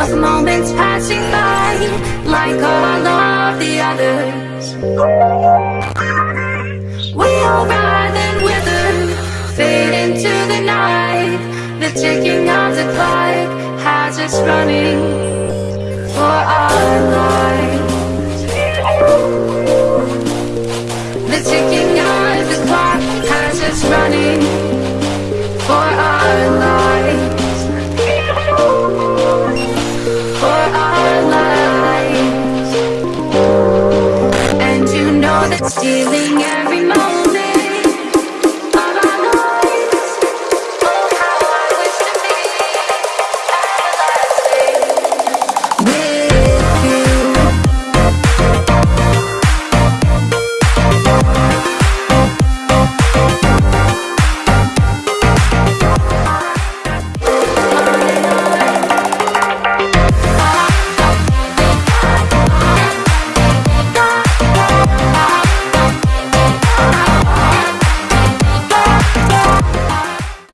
of moments passing by, like all of the others. We all rise and wither, fade into the night. The ticking of the clock has running that's stealing every moment.